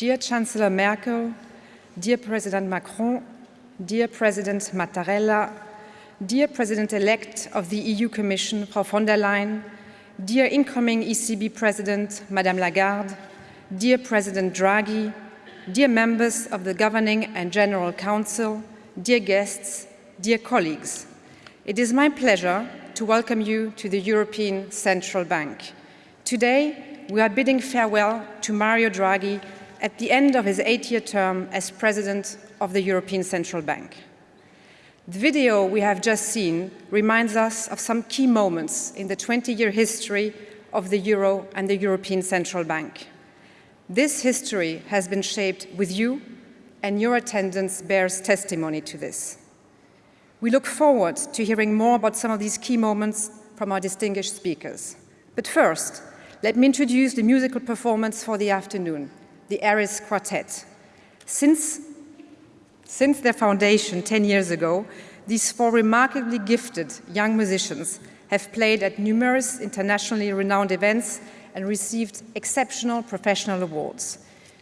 dear Chancellor Merkel, dear President Macron, dear President Mattarella, dear President-elect of the EU Commission, Frau von der Leyen, dear incoming ECB President, Madame Lagarde, dear President Draghi, dear members of the Governing and General Council, dear guests, dear colleagues, it is my pleasure to welcome you to the European Central Bank. Today, we are bidding farewell to Mario Draghi at the end of his eight-year term as President of the European Central Bank. The video we have just seen reminds us of some key moments in the 20-year history of the Euro and the European Central Bank. This history has been shaped with you, and your attendance bears testimony to this. We look forward to hearing more about some of these key moments from our distinguished speakers. But first, let me introduce the musical performance for the afternoon, the Aris Quartet. Since, since their foundation 10 years ago, these four remarkably gifted young musicians have played at numerous internationally renowned events and received exceptional professional awards.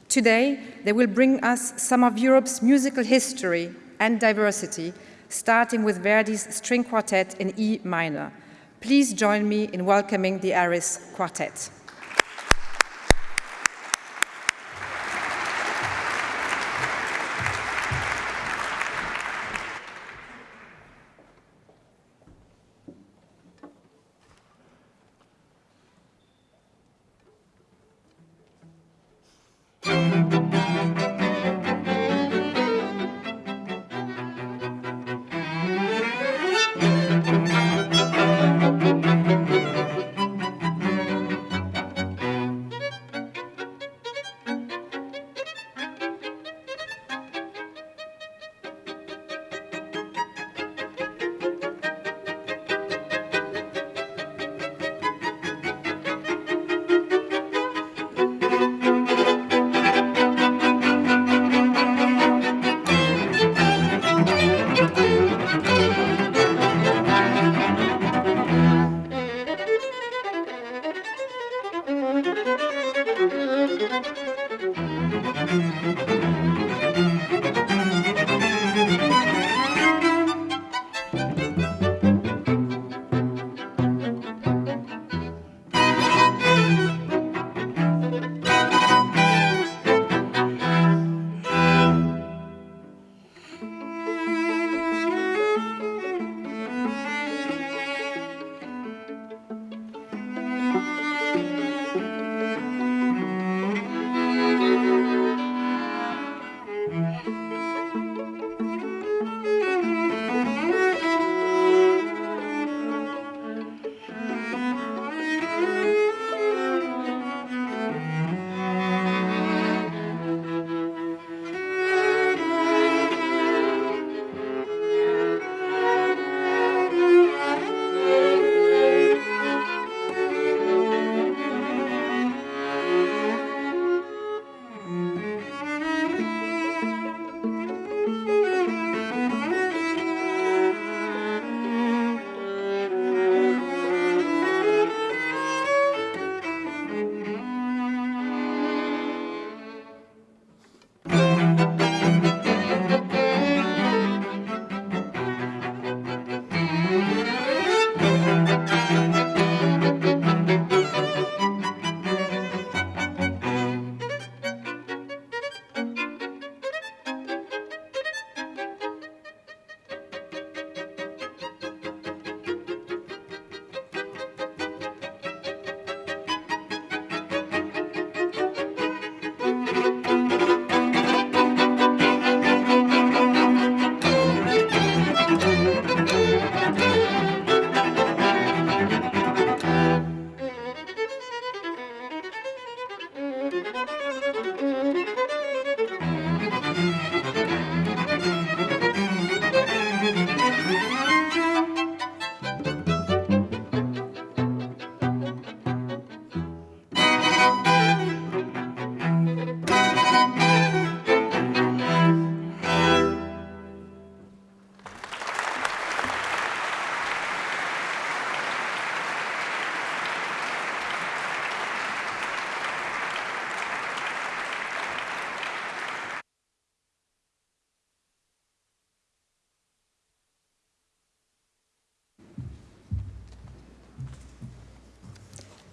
Today, they will bring us some of Europe's musical history and diversity, starting with Verdi's string quartet in E minor. Please join me in welcoming the Aris Quartet.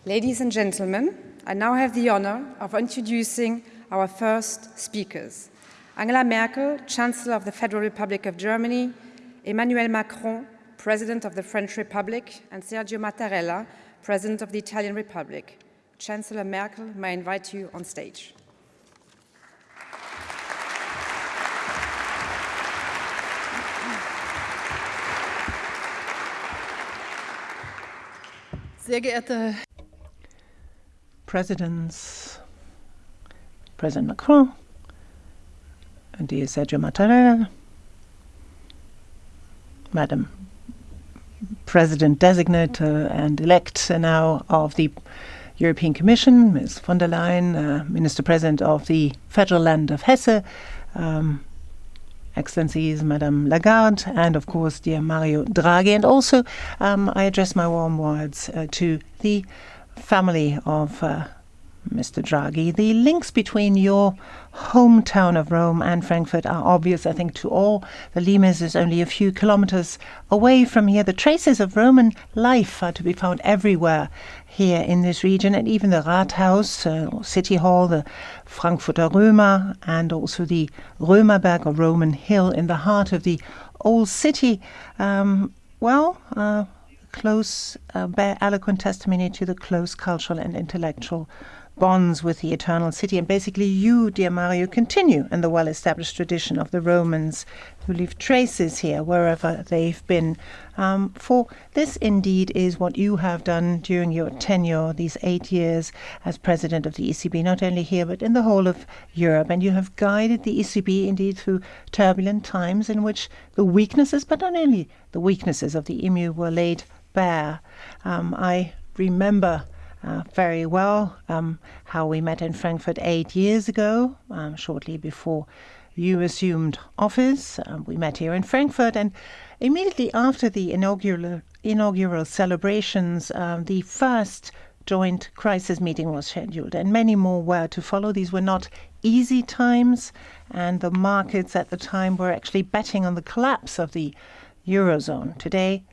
Ladies and gentlemen, I now have the honor of introducing our first speakers. Angela Merkel, Chancellor of the Federal Republic of Germany, Emmanuel Macron, President of the French Republic, and Sergio Mattarella, President of the Italian Republic. Chancellor Merkel, may I invite you on stage. Sehr geehrte Presidents, President Macron, and dear Sergio Mattarella, Madam President designate uh, and elect now of the European Commission, Ms. von der Leyen, uh, Minister President of the Federal Land of Hesse, um, Excellencies Madame Lagarde, and of course, dear Mario Draghi. And also, um, I address my warm words uh, to the family of uh, Mr. Draghi. The links between your hometown of Rome and Frankfurt are obvious, I think, to all. The Limes is only a few kilometers away from here. The traces of Roman life are to be found everywhere here in this region, and even the Rathaus, uh, City Hall, the Frankfurter Römer, and also the Römerberg or Roman Hill in the heart of the old city. Um, well, uh, close, uh, bear eloquent testimony to the close cultural and intellectual bonds with the eternal city. And basically, you, dear Mario, continue in the well established tradition of the Romans who leave traces here wherever they've been. Um, for this indeed is what you have done during your tenure, these eight years as president of the ECB, not only here but in the whole of Europe. And you have guided the ECB indeed through turbulent times in which the weaknesses, but not only the weaknesses of the EMU, were laid bare. Um, I remember uh, very well um, how we met in Frankfurt eight years ago, um, shortly before you assumed office. Uh, we met here in Frankfurt, and immediately after the inaugural inaugural celebrations, um, the first joint crisis meeting was scheduled, and many more were to follow. These were not easy times, and the markets at the time were actually betting on the collapse of the eurozone. Today,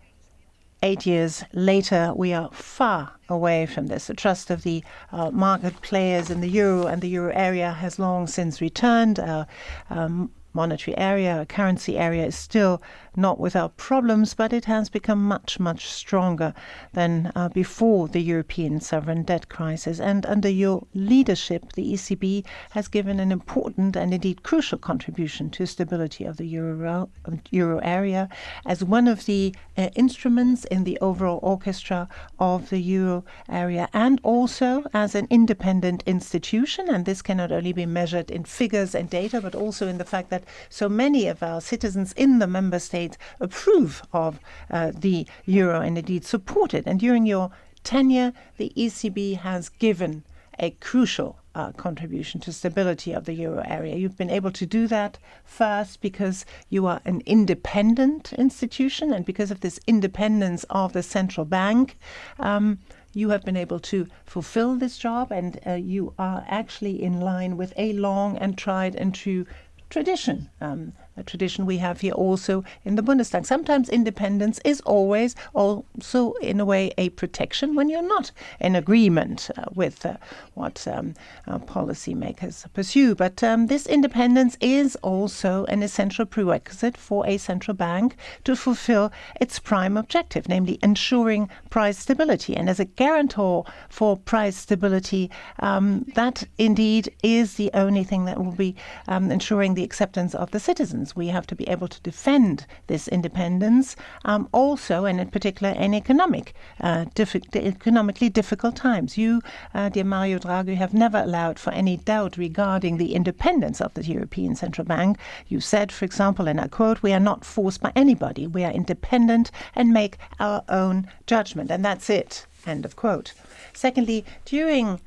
eight years later, we are far away from this. The trust of the uh, market players in the euro and the euro area has long since returned. Uh, um, monetary area, currency area is still not without problems, but it has become much, much stronger than uh, before the European sovereign debt crisis. And under your leadership, the ECB has given an important and indeed crucial contribution to stability of the euro, euro area as one of the uh, instruments in the overall orchestra of the euro area and also as an independent institution. And this cannot only be measured in figures and data, but also in the fact that so many of our citizens in the member states approve of uh, the euro and indeed support it. And during your tenure, the ECB has given a crucial uh, contribution to stability of the euro area. You've been able to do that first because you are an independent institution, and because of this independence of the central bank. Um, you have been able to fulfill this job, and uh, you are actually in line with a long and tried and true tradition. Um, a tradition we have here also in the Bundestag. Sometimes independence is always also, in a way, a protection when you're not in agreement uh, with uh, what um, policymakers pursue. But um, this independence is also an essential prerequisite for a central bank to fulfill its prime objective, namely ensuring price stability. And as a guarantor for price stability, um, that indeed is the only thing that will be um, ensuring the acceptance of the citizens We have to be able to defend this independence, um, also, and in particular, in economic, uh, diffi- economically difficult times. You, uh, dear Mario Draghi, have never allowed for any doubt regarding the independence of the European Central Bank. You said, for example, and I quote, "We are not forced by anybody. We are independent and make our own judgment, and that's it." End of quote. Secondly, during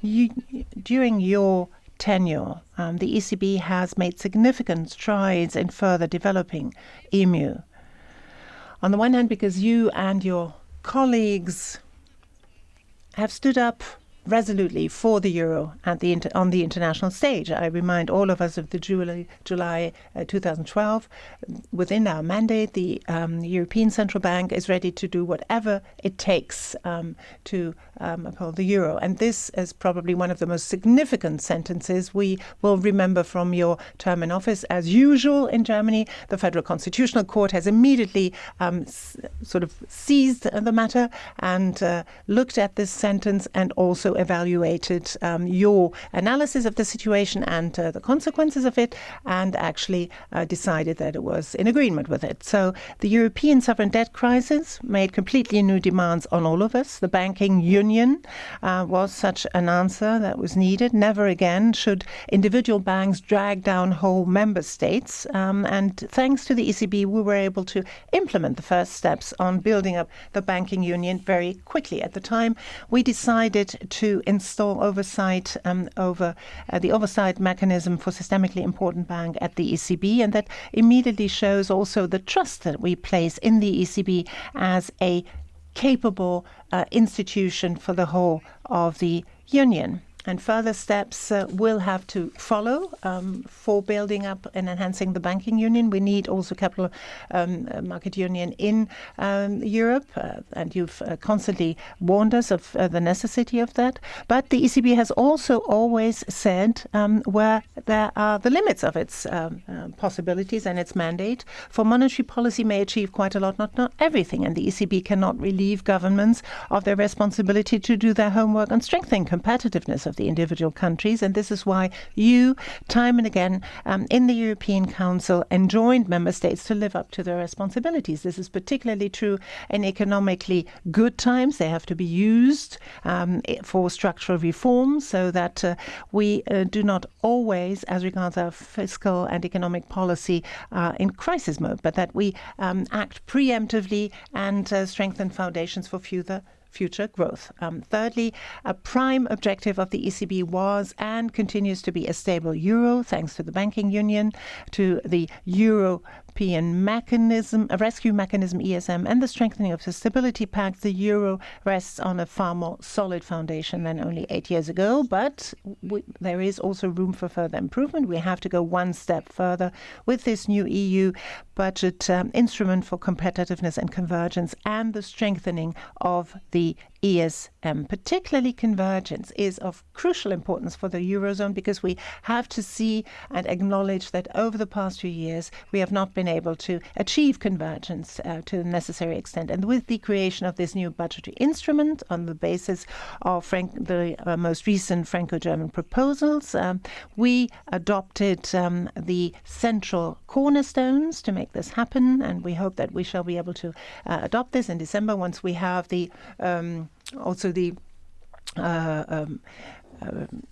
you, during your tenure, um, the ECB has made significant strides in further developing EMU. On the one hand, because you and your colleagues have stood up resolutely for the euro the on the international stage. I remind all of us of the July, July uh, 2012. Within our mandate, the um, European Central Bank is ready to do whatever it takes um, to um, uphold the euro. And this is probably one of the most significant sentences we will remember from your term in office. As usual in Germany, the Federal Constitutional Court has immediately um, sort of seized the matter and uh, looked at this sentence and also evaluated um, your analysis of the situation and uh, the consequences of it, and actually uh, decided that it was in agreement with it. So the European sovereign debt crisis made completely new demands on all of us. The banking union uh, was such an answer that was needed. Never again should individual banks drag down whole member states. Um, and thanks to the ECB, we were able to implement the first steps on building up the banking union very quickly. At the time, we decided to install oversight um, over uh, the oversight mechanism for systemically important bank at the ECB, and that immediately shows also the trust that we place in the ECB as a capable uh, institution for the whole of the union. And further steps uh, will have to follow um, for building up and enhancing the banking union. We need also capital um, uh, market union in um, Europe, uh, and you've uh, constantly warned us of uh, the necessity of that. But the ECB has also always said um, where there are the limits of its um, uh, possibilities and its mandate. For monetary policy may achieve quite a lot, not not everything, and the ECB cannot relieve governments of their responsibility to do their homework on strengthening competitiveness of the individual countries. And this is why you, time and again, um, in the European Council, enjoined member states to live up to their responsibilities. This is particularly true in economically good times. They have to be used um, for structural reforms so that uh, we uh, do not always, as regards our fiscal and economic policy, uh, in crisis mode, but that we um, act preemptively and uh, strengthen foundations for future future growth. Um, thirdly, a prime objective of the ECB was and continues to be a stable euro, thanks to the banking union, to the European mechanism, a rescue mechanism ESM, and the strengthening of the stability pact. The euro rests on a far more solid foundation than only eight years ago, but we, there is also room for further improvement. We have to go one step further with this new EU budget um, instrument for competitiveness and convergence and the strengthening of the ESM. Particularly convergence is of crucial importance for the Eurozone because we have to see and acknowledge that over the past few years we have not been able to achieve convergence uh, to the necessary extent. And with the creation of this new budgetary instrument on the basis of Frank- the uh, most recent Franco German proposals, um, we adopted um, the central cornerstones to make this happen. And we hope that we shall be able to uh, adopt this in December once we have the um, also the uh, um,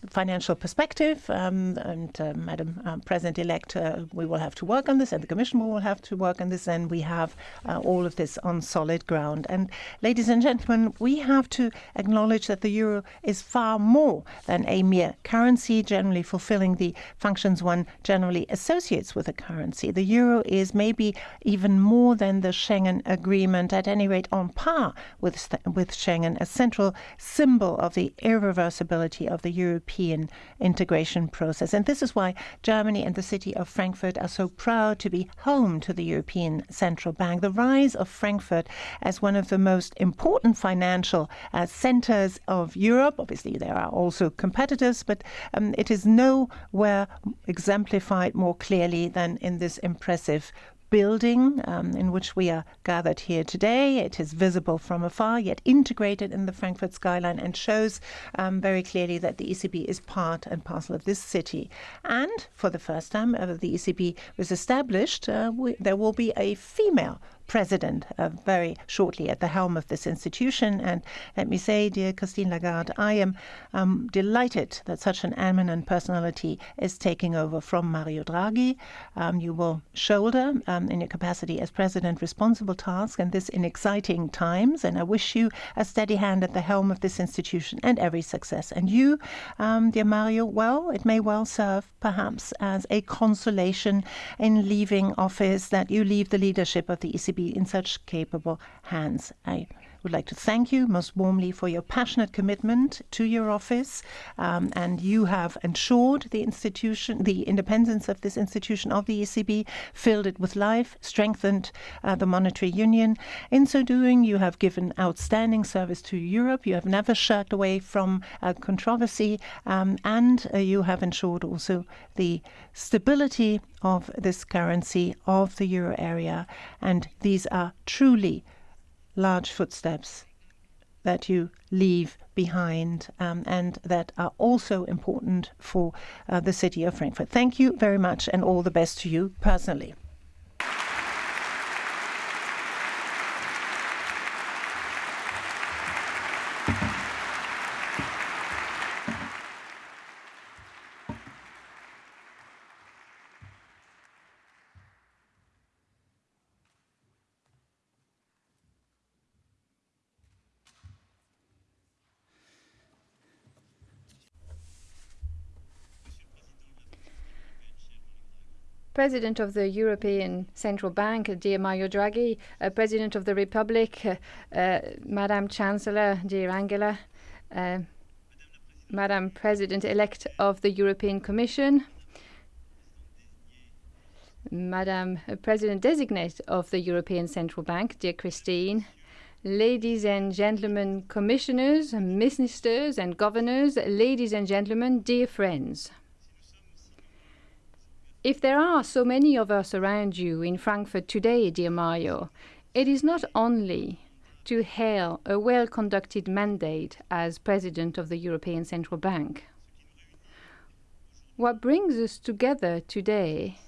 financial perspective. Um, and uh, Madam um, President-elect, uh, we will have to work on this, and the Commission will have to work on this, and we have uh, all of this on solid ground. And ladies and gentlemen, we have to acknowledge that the euro is far more than a mere currency, generally fulfilling the functions one generally associates with a currency. The euro is maybe even more than the Schengen Agreement, at any rate on par with with Schengen, a central symbol of the irreversibility of the European integration process. And this is why Germany and the city of Frankfurt are so proud to be home to the European Central Bank. The rise of Frankfurt as one of the most important financial uh, centers of Europe, obviously, there are also competitors, but um, it is nowhere exemplified more clearly than in this impressive building um, in which we are gathered here today. It is visible from afar, yet integrated in the Frankfurt skyline, and shows um, very clearly that the ECB is part and parcel of this city. And for the first time ever, the ECB was established. Uh, we, there will be a female president uh, very shortly at the helm of this institution. And let me say, dear Christine Lagarde, I am um, delighted that such an eminent personality is taking over from Mario Draghi. Um, you will shoulder, um, in your capacity as president, responsible tasks, and this in exciting times. And I wish you a steady hand at the helm of this institution and every success. And you, um, dear Mario, well, it may well serve perhaps as a consolation in leaving office that you leave the leadership of the ECB in such capable hands. I would like to thank you most warmly for your passionate commitment to your office, um, and you have ensured the institution, the independence of this institution of the ECB, filled it with life, strengthened uh, the monetary union. In so doing, you have given outstanding service to Europe. You have never shirked away from uh, controversy, um, and uh, you have ensured also the stability of this currency of the euro area. And these are truly large footsteps that you leave behind um, and that are also important for uh, the city of Frankfurt. Thank you very much and all the best to you personally. President of the European Central Bank, dear Mario Draghi, uh, President of the Republic, uh, uh, Madam Chancellor, dear Angela, uh, Madam President elect of the European Commission, Madam President designate of the European Central Bank, dear Christine, ladies and gentlemen, commissioners, ministers, and governors, ladies and gentlemen, dear friends. If there are so many of us around you in Frankfurt today, dear Mario, it is not only to hail a well conducted mandate as President of the European Central Bank. What brings us together today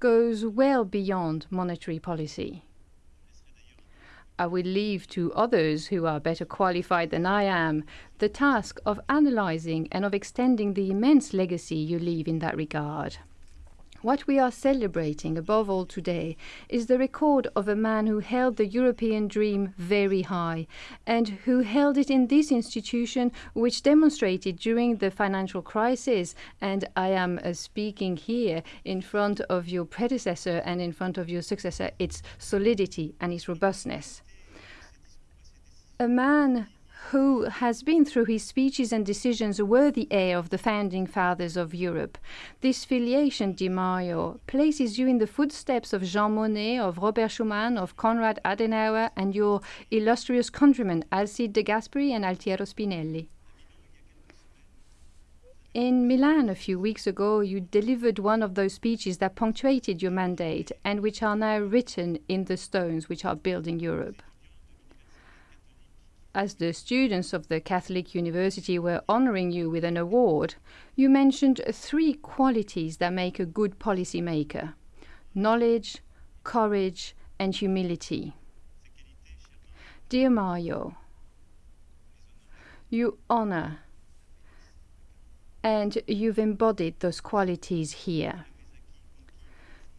goes well beyond monetary policy. I will leave to others who are better qualified than I am the task of analysing and of extending the immense legacy you leave in that regard. What we are celebrating above all today is the record of a man who held the European dream very high and who held it in this institution, which demonstrated during the financial crisis. And I am uh, speaking here in front of your predecessor and in front of your successor, its solidity and its robustness. A man who has been through his speeches and decisions a worthy heir of the founding fathers of Europe. This filiation, dear Mario, places you in the footsteps of Jean Monnet, of Robert Schuman, of Konrad Adenauer, and your illustrious countrymen Alcide de Gasperi and Altiero Spinelli. In Milan a few weeks ago, you delivered one of those speeches that punctuated your mandate and which are now written in the stones which are building Europe as the students of the Catholic University were honoring you with an award, you mentioned three qualities that make a good policymaker knowledge, courage, and humility. Dear Mario, you honor and you've embodied those qualities here.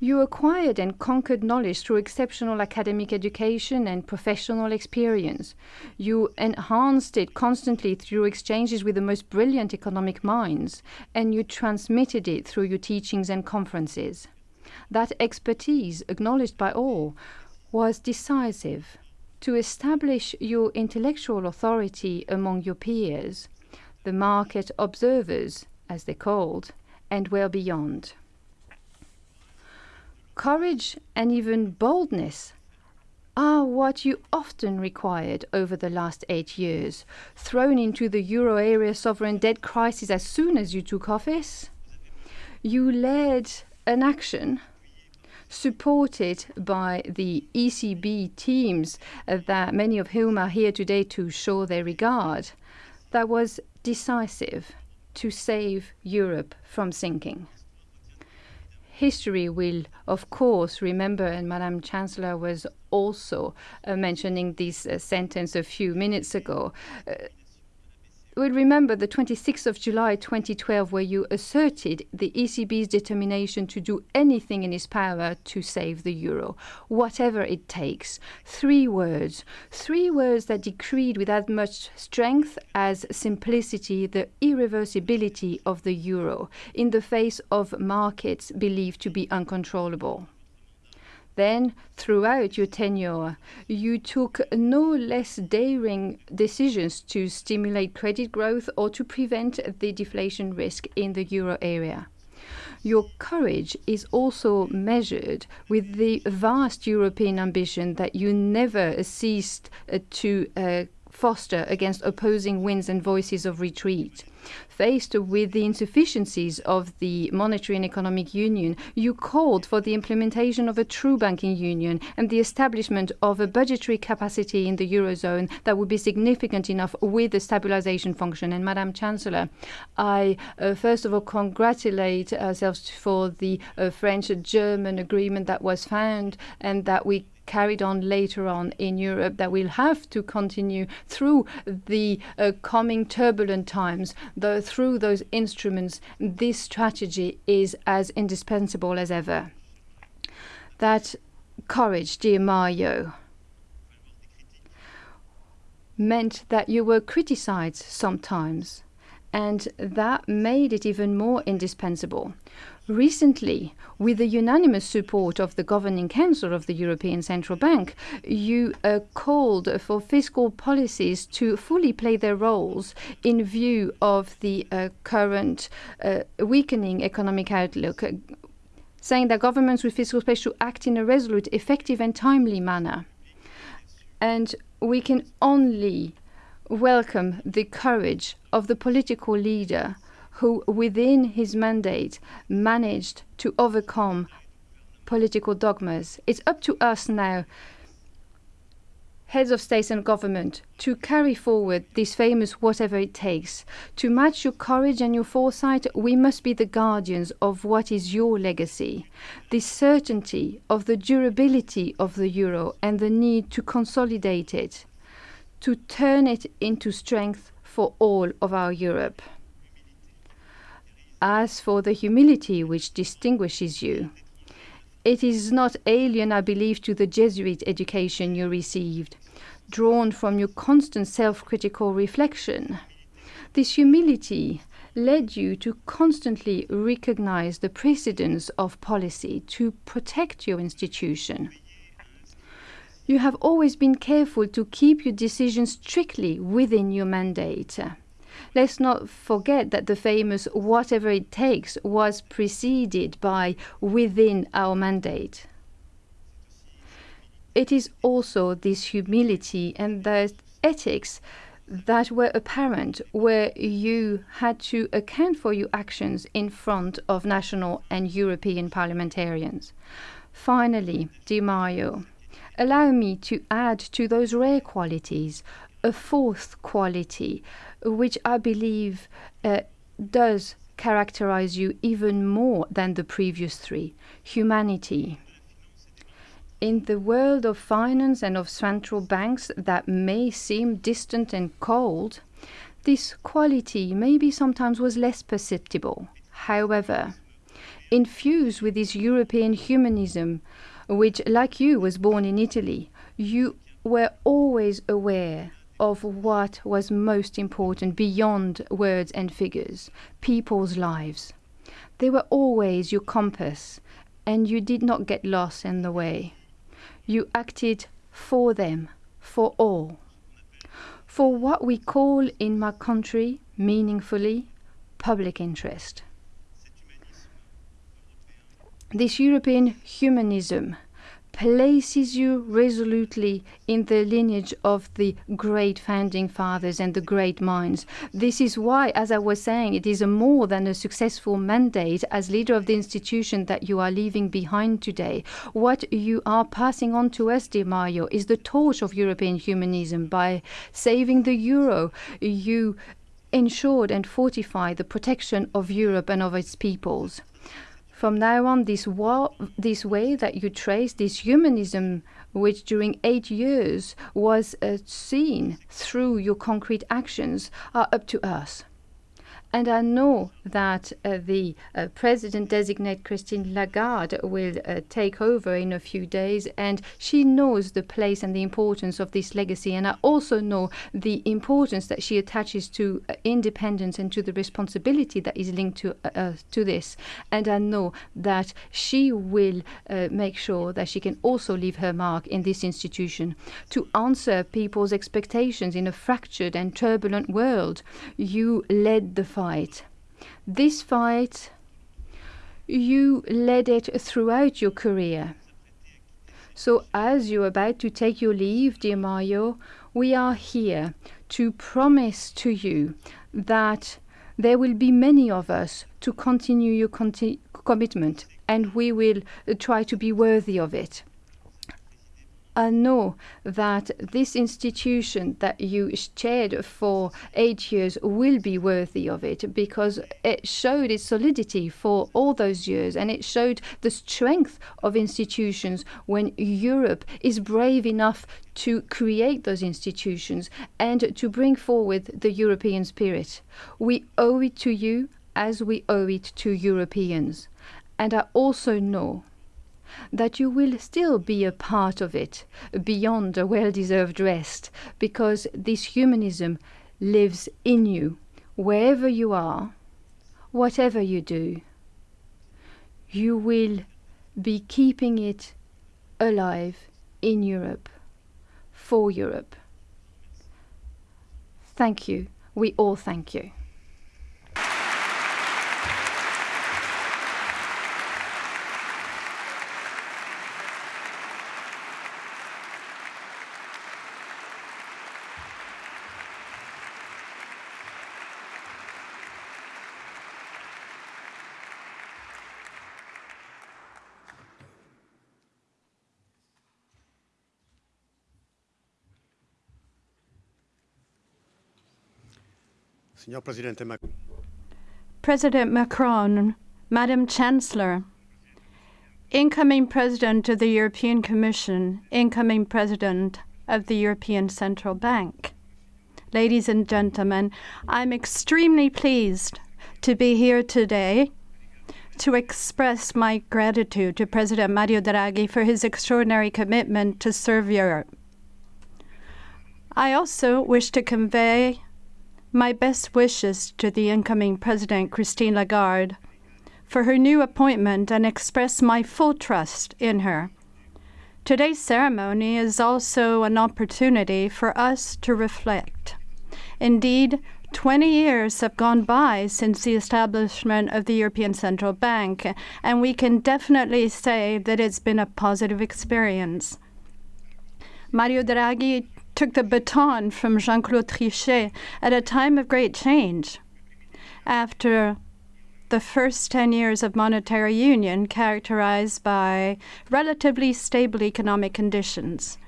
You acquired and conquered knowledge through exceptional academic education and professional experience. You enhanced it constantly through exchanges with the most brilliant economic minds, and you transmitted it through your teachings and conferences. That expertise, acknowledged by all, was decisive to establish your intellectual authority among your peers, the market observers, as they're called, and well beyond. Courage and even boldness are what you often required over the last eight years, thrown into the euro area sovereign debt crisis as soon as you took office. You led an action supported by the ECB teams, uh, that many of whom are here today to show their regard, that was decisive to save Europe from sinking history will, of course, remember, and Madam Chancellor was also uh, mentioning this uh, sentence a few minutes ago. Uh, will remember the 26th of July 2012, where you asserted the ECB's determination to do anything in its power to save the euro, whatever it takes. Three words, three words that decreed with as much strength as simplicity the irreversibility of the euro in the face of markets believed to be uncontrollable. Then, throughout your tenure, you took no less daring decisions to stimulate credit growth or to prevent the deflation risk in the euro area. Your courage is also measured with the vast European ambition that you never ceased uh, to uh, foster against opposing winds and voices of retreat. Faced with the insufficiencies of the monetary and economic union, you called for the implementation of a true banking union and the establishment of a budgetary capacity in the eurozone that would be significant enough with the stabilization function. And Madam Chancellor, I uh, first of all congratulate ourselves for the uh, French-German agreement that was found and that we carried on later on in Europe that we'll have to continue through the uh, coming turbulent times. Through those instruments, this strategy is as indispensable as ever. That courage, dear Mario, meant that you were criticized sometimes, and that made it even more indispensable. Recently, with the unanimous support of the Governing Council of the European Central Bank, you uh, called for fiscal policies to fully play their roles in view of the uh, current uh, weakening economic outlook, saying that governments with fiscal space should act in a resolute, effective, and timely manner. And we can only welcome the courage of the political leader who, within his mandate, managed to overcome political dogmas. It's up to us now, heads of state and government, to carry forward this famous whatever it takes. To match your courage and your foresight, we must be the guardians of what is your legacy. The certainty of the durability of the euro and the need to consolidate it, to turn it into strength for all of our Europe. As for the humility which distinguishes you, it is not alien, I believe, to the Jesuit education you received, drawn from your constant self critical reflection. This humility led you to constantly recognize the precedence of policy to protect your institution. You have always been careful to keep your decisions strictly within your mandate. Let's not forget that the famous whatever it takes was preceded by within our mandate. It is also this humility and the ethics that were apparent where you had to account for your actions in front of national and European parliamentarians. Finally, dear Mario, allow me to add to those rare qualities a fourth quality which I believe uh, does characterize you even more than the previous three humanity. In the world of finance and of central banks that may seem distant and cold, this quality maybe sometimes was less perceptible. However, infused with this European humanism, which, like you, was born in Italy, you were always aware of what was most important beyond words and figures people's lives. They were always your compass, and you did not get lost in the way. You acted for them, for all. For what we call in my country, meaningfully, public interest. This European humanism places you resolutely in the lineage of the great founding fathers and the great minds. This is why, as I was saying, it is a more than a successful mandate as leader of the institution that you are leaving behind today. What you are passing on to us, dear Mario, is the torch of European humanism. By saving the euro, you ensured and fortified the protection of Europe and of its peoples from now on, this, this way that you trace this humanism, which during eight years was uh, seen through your concrete actions, are up to us. And I know that uh, the uh, president designate Christine Lagarde will uh, take over in a few days, and she knows the place and the importance of this legacy. And I also know the importance that she attaches to uh, independence and to the responsibility that is linked to uh, uh, to this. And I know that she will make sure that she can also leave her mark in this institution to answer people's expectations in a fractured and turbulent world. You led the fight. This fight, you led it throughout your career. So, as you're about to take your leave, dear Mario, we are here to promise to you that there will be many of us to continue your conti commitment, and we will try to be worthy of it. I know that this institution that you chaired for eight years will be worthy of it because it showed its solidity for all those years and it showed the strength of institutions when Europe is brave enough to create those institutions and to bring forward the European spirit. We owe it to you as we owe it to Europeans. And I also know that you will still be a part of it beyond a well deserved rest, because this humanism lives in you, wherever you are, whatever you do. You will be keeping it alive in Europe, for Europe. Thank you. We all thank you. President Macron, Madam Chancellor, incoming President of the European Commission, incoming President of the European Central Bank. Ladies and gentlemen, I'm extremely pleased to be here today to express my gratitude to President Mario Draghi for his extraordinary commitment to serve Europe. I also wish to convey my best wishes to the incoming President, Christine Lagarde, for her new appointment and express my full trust in her. Today's ceremony is also an opportunity for us to reflect. Indeed, 20 years have gone by since the establishment of the European Central Bank, and we can definitely say that it's been a positive experience. Mario Draghi took the baton from Jean Claude Trichet at a time of great change. After the first 10 years of monetary union, characterized by relatively stable economic conditions,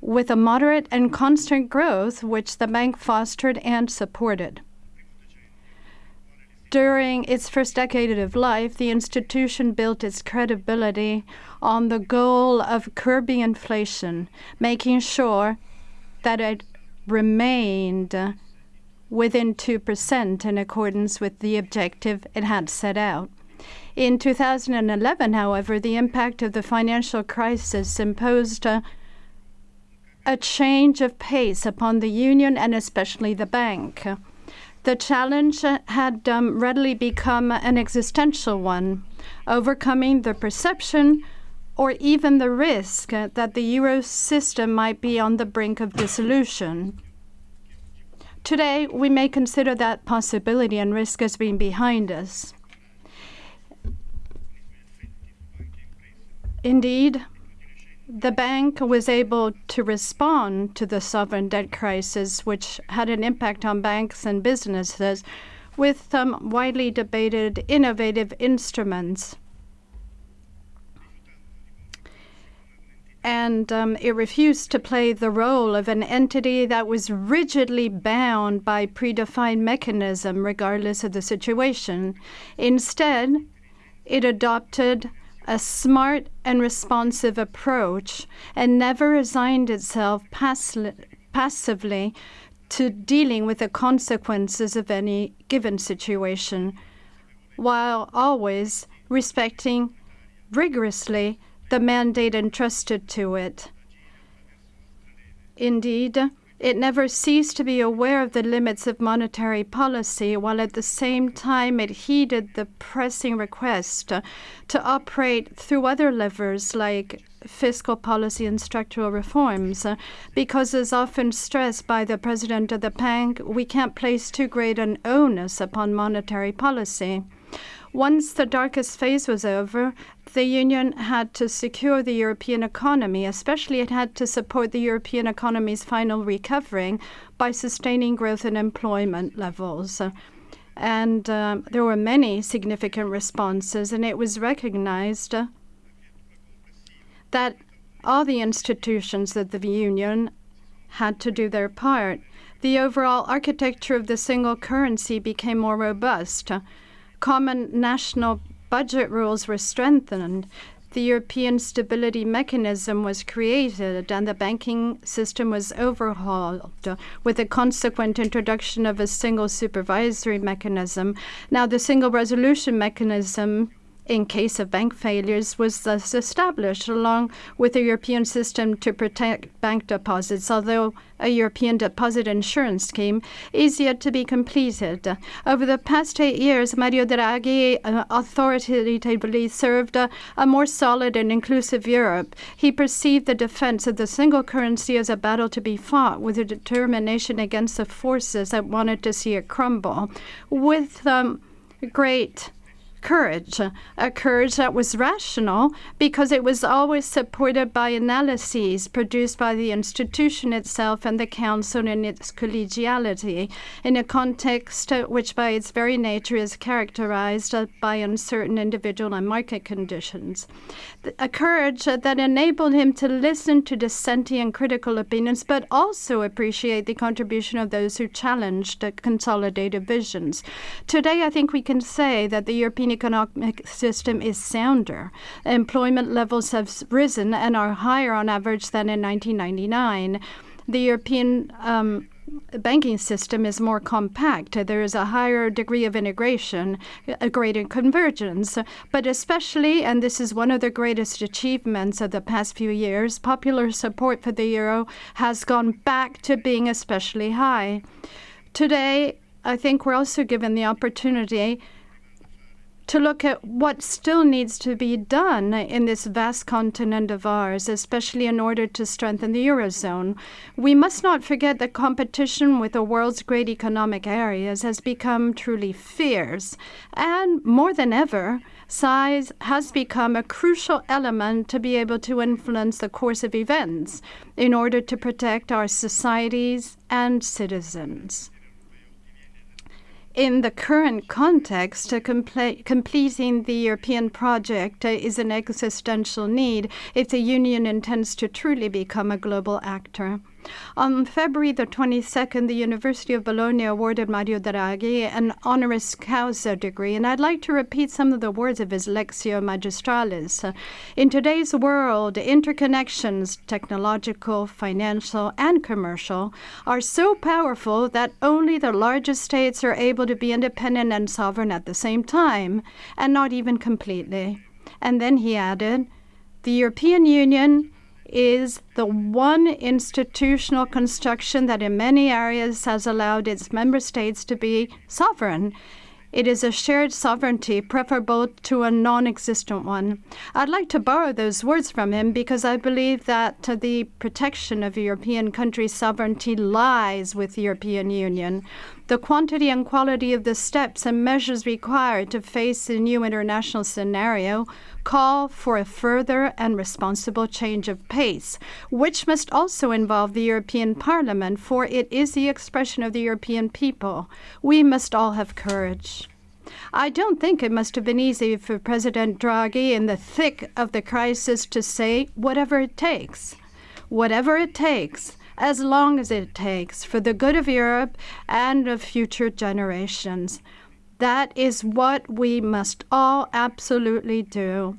with a moderate and constant growth which the bank fostered and supported. During its first decade of life, the institution built its credibility on the goal of curbing inflation, making sure that it remained within 2% in accordance with the objective it had set out. In 2011, however, the impact of the financial crisis imposed a, a change of pace upon the union and especially the bank. The challenge had um, readily become an existential one, overcoming the perception or even the risk that the euro system might be on the brink of dissolution. Today, we may consider that possibility and risk as being behind us. Indeed, the bank was able to respond to the sovereign debt crisis, which had an impact on banks and businesses, with some widely debated innovative instruments and um, it refused to play the role of an entity that was rigidly bound by predefined mechanism regardless of the situation. Instead, it adopted a smart and responsive approach and never resigned itself pass- passively to dealing with the consequences of any given situation, while always respecting rigorously the mandate entrusted to it. Indeed, it never ceased to be aware of the limits of monetary policy, while at the same time it heeded the pressing request to operate through other levers like fiscal policy and structural reforms. Because, as often stressed by the president of the bank, we can't place too great an onus upon monetary policy. Once the darkest phase was over, the Union had to secure the European economy, especially it had to support the European economy's final recovery by sustaining growth and employment levels. And um, there were many significant responses, and it was recognized that all the institutions of the Union had to do their part. The overall architecture of the single currency became more robust common national budget rules were strengthened, the European Stability Mechanism was created and the banking system was overhauled with the consequent introduction of a single supervisory mechanism. Now, the single resolution mechanism in case of bank failures was thus established along with a European system to protect bank deposits, although a European deposit insurance scheme is yet to be completed. Over the past eight years, Mario Draghi uh, authoritatively served uh, a more solid and inclusive Europe. He perceived the defense of the single currency as a battle to be fought with a determination against the forces that wanted to see it crumble. With um, great courage, a courage that was rational because it was always supported by analyses produced by the institution itself and the Council in its collegiality, in a context uh, which, by its very nature, is characterized uh, by uncertain individual and market conditions. A courage uh, that enabled him to listen to dissenting and critical opinions, but also appreciate the contribution of those who challenged consolidated visions. Today, I think we can say that the European economic system is sounder. Employment levels have risen and are higher on average than in 1999. The European um, banking system is more compact. There is a higher degree of integration, a greater convergence. But especially, and this is one of the greatest achievements of the past few years, popular support for the euro has gone back to being especially high. Today, I think we're also given the opportunity to look at what still needs to be done in this vast continent of ours, especially in order to strengthen the Eurozone. We must not forget that competition with the world's great economic areas has become truly fierce. And more than ever, size has become a crucial element to be able to influence the course of events in order to protect our societies and citizens in the current context, uh, completing the European project uh, is an existential need if the Union intends to truly become a global actor. On February the 22nd, the University of Bologna awarded Mario Draghi an honoris causa degree, and I'd like to repeat some of the words of his Lectio Magistralis. In today's world, interconnections, technological, financial, and commercial, are so powerful that only the largest states are able to be independent and sovereign at the same time, and not even completely. And then he added, the European Union is the one institutional construction that in many areas has allowed its member states to be sovereign. It is a shared sovereignty preferable to a non existent one. I'd like to borrow those words from him because I believe that the protection of European countries' sovereignty lies with the European Union the quantity and quality of the steps and measures required to face the new international scenario call for a further and responsible change of pace, which must also involve the European Parliament, for it is the expression of the European people. We must all have courage. I don't think it must have been easy for President Draghi in the thick of the crisis to say, whatever it takes. Whatever it takes as long as it takes for the good of Europe and of future generations. That is what we must all absolutely do.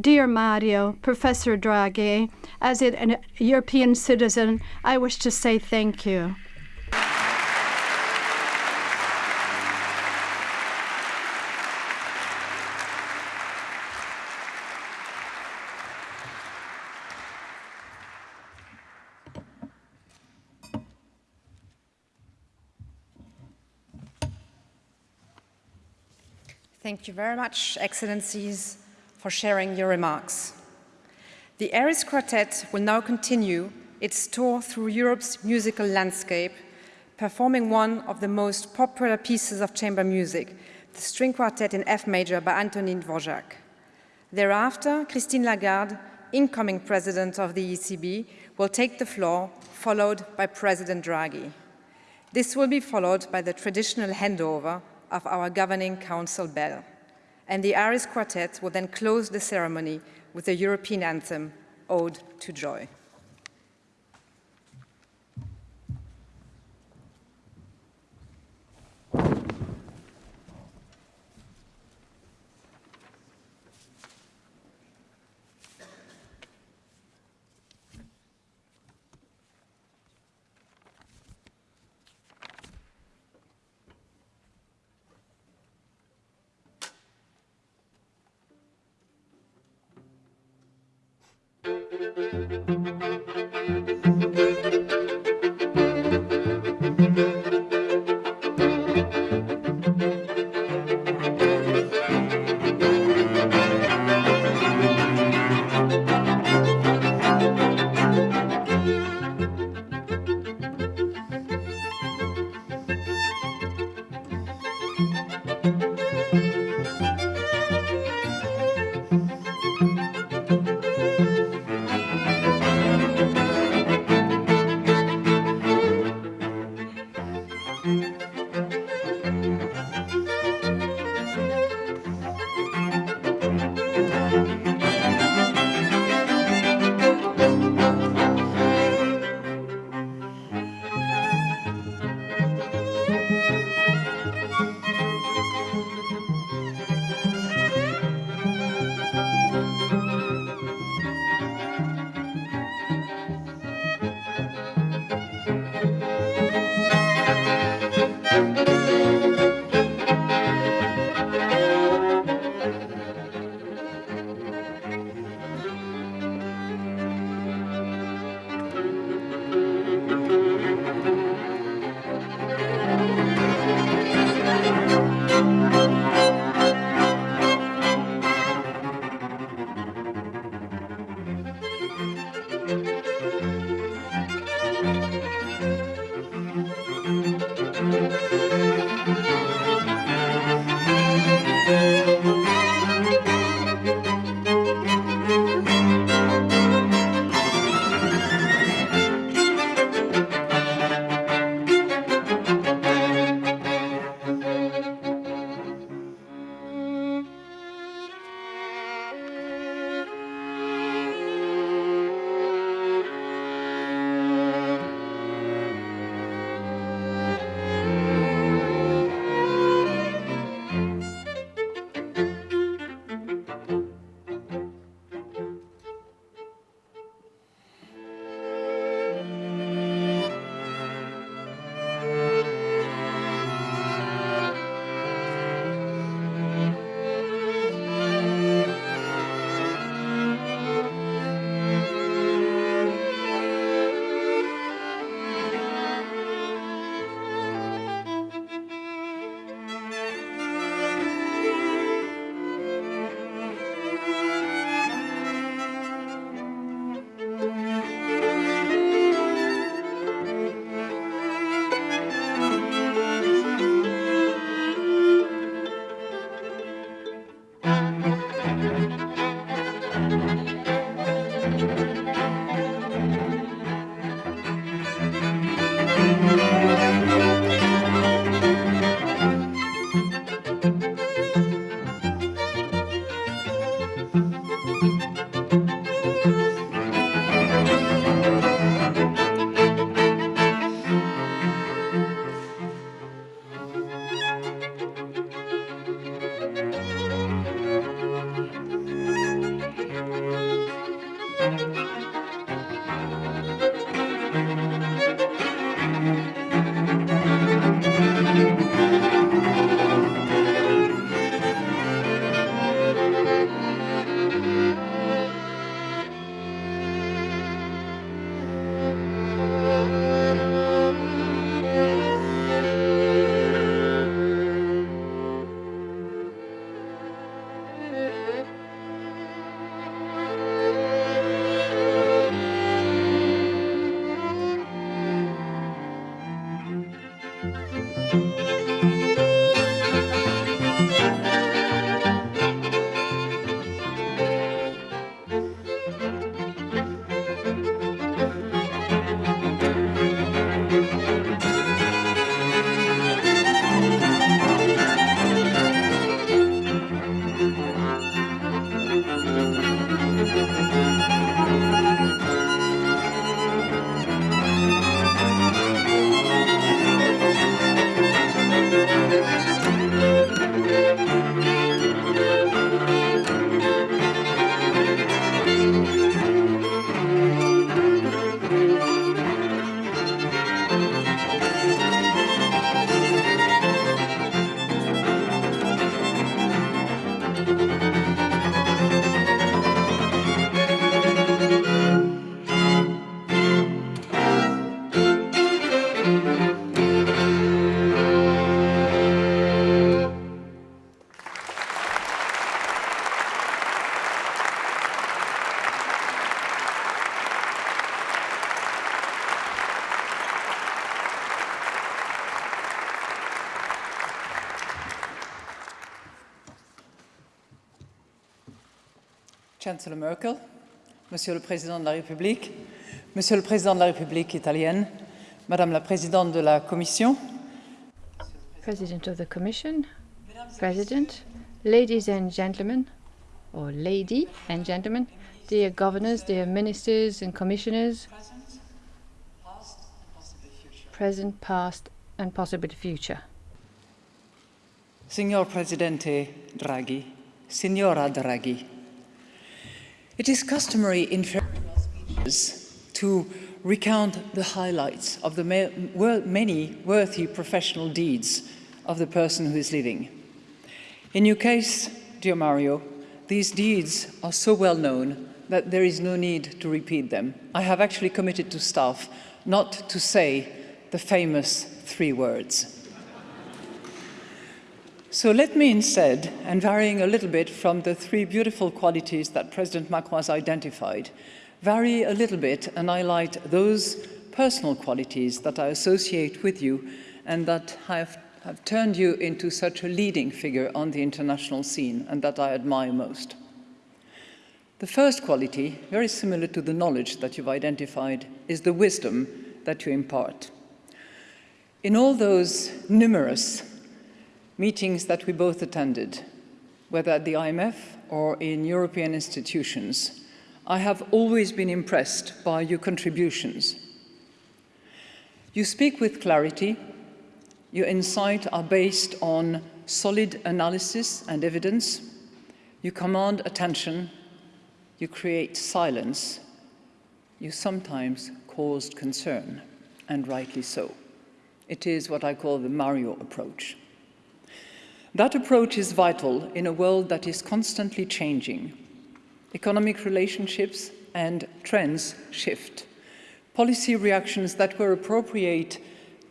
Dear Mario, Professor Draghi, as a European citizen, I wish to say thank you. Thank you very much, Excellencies, for sharing your remarks. The Aris Quartet will now continue its tour through Europe's musical landscape, performing one of the most popular pieces of chamber music, the string quartet in F major by Antonin Dvorak. Thereafter, Christine Lagarde, incoming president of the ECB, will take the floor, followed by President Draghi. This will be followed by the traditional handover of our governing council bell. And the Aris Quartet will then close the ceremony with the European anthem, Ode to Joy. Chancellor Merkel, Monsieur le Président de la République, Monsieur le Président de la République italienne, Madame la Présidente de la Commission, President of the Commission, President, ladies and gentlemen, or lady and gentlemen, dear governors, dear ministers and commissioners, present, past, and possible future. Signor Presidente Draghi, Signora Draghi, it is customary in farewell speeches to recount the highlights of the many worthy professional deeds of the person who is living. In your case, dear Mario, these deeds are so well known that there is no need to repeat them. I have actually committed to staff not to say the famous three words. So let me instead, and varying a little bit from the three beautiful qualities that President Macron has identified, vary a little bit and highlight those personal qualities that I associate with you and that have, have turned you into such a leading figure on the international scene and that I admire most. The first quality, very similar to the knowledge that you've identified, is the wisdom that you impart. In all those numerous meetings that we both attended, whether at the IMF or in European institutions, I have always been impressed by your contributions. You speak with clarity, your insights are based on solid analysis and evidence, you command attention, you create silence, you sometimes caused concern, and rightly so. It is what I call the Mario approach. That approach is vital in a world that is constantly changing. Economic relationships and trends shift. Policy reactions that were appropriate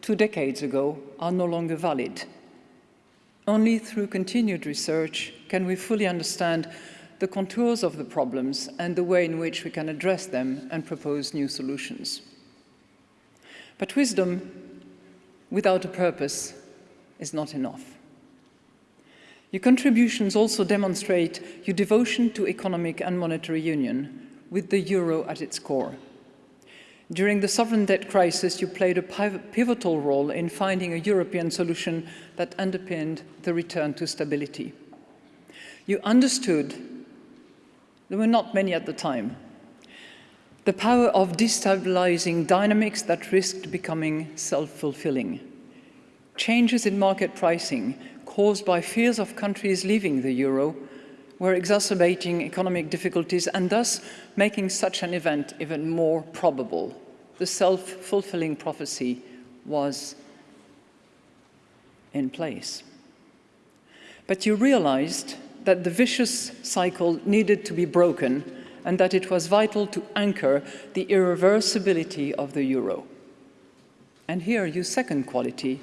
two decades ago are no longer valid. Only through continued research can we fully understand the contours of the problems and the way in which we can address them and propose new solutions. But wisdom without a purpose is not enough. Your contributions also demonstrate your devotion to economic and monetary union, with the euro at its core. During the sovereign debt crisis, you played a pivotal role in finding a European solution that underpinned the return to stability. You understood, there were not many at the time, the power of destabilizing dynamics that risked becoming self-fulfilling. Changes in market pricing caused by fears of countries leaving the euro were exacerbating economic difficulties and thus making such an event even more probable. The self-fulfilling prophecy was in place. But you realized that the vicious cycle needed to be broken and that it was vital to anchor the irreversibility of the euro. And here, your second quality